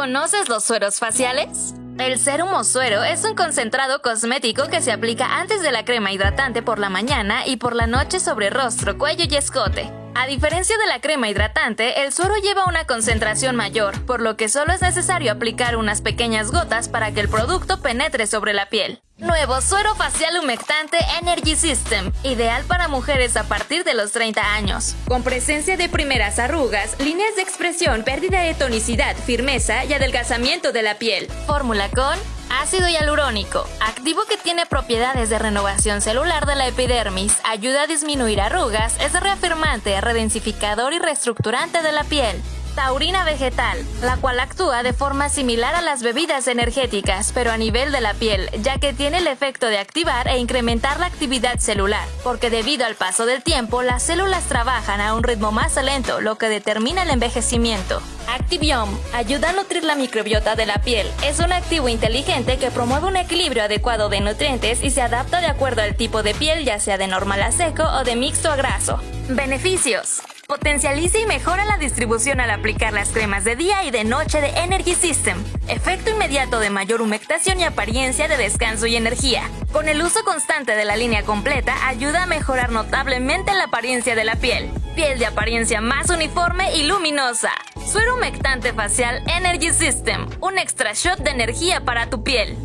¿Conoces los sueros faciales? El Serum Suero es un concentrado cosmético que se aplica antes de la crema hidratante por la mañana y por la noche sobre rostro, cuello y escote. A diferencia de la crema hidratante, el suero lleva una concentración mayor, por lo que solo es necesario aplicar unas pequeñas gotas para que el producto penetre sobre la piel. Nuevo suero facial humectante Energy System, ideal para mujeres a partir de los 30 años. Con presencia de primeras arrugas, líneas de expresión, pérdida de tonicidad, firmeza y adelgazamiento de la piel. Fórmula con Ácido hialurónico, activo que tiene propiedades de renovación celular de la epidermis, ayuda a disminuir arrugas, es reafirmante, redensificador y reestructurante de la piel. Taurina vegetal, la cual actúa de forma similar a las bebidas energéticas, pero a nivel de la piel, ya que tiene el efecto de activar e incrementar la actividad celular, porque debido al paso del tiempo, las células trabajan a un ritmo más lento, lo que determina el envejecimiento. Activium ayuda a nutrir la microbiota de la piel. Es un activo inteligente que promueve un equilibrio adecuado de nutrientes y se adapta de acuerdo al tipo de piel, ya sea de normal a seco o de mixto a graso. Beneficios. Potencializa y mejora la distribución al aplicar las cremas de día y de noche de Energy System. Efecto inmediato de mayor humectación y apariencia de descanso y energía. Con el uso constante de la línea completa ayuda a mejorar notablemente la apariencia de la piel. Piel de apariencia más uniforme y luminosa. Suero humectante facial Energy System. Un extra shot de energía para tu piel.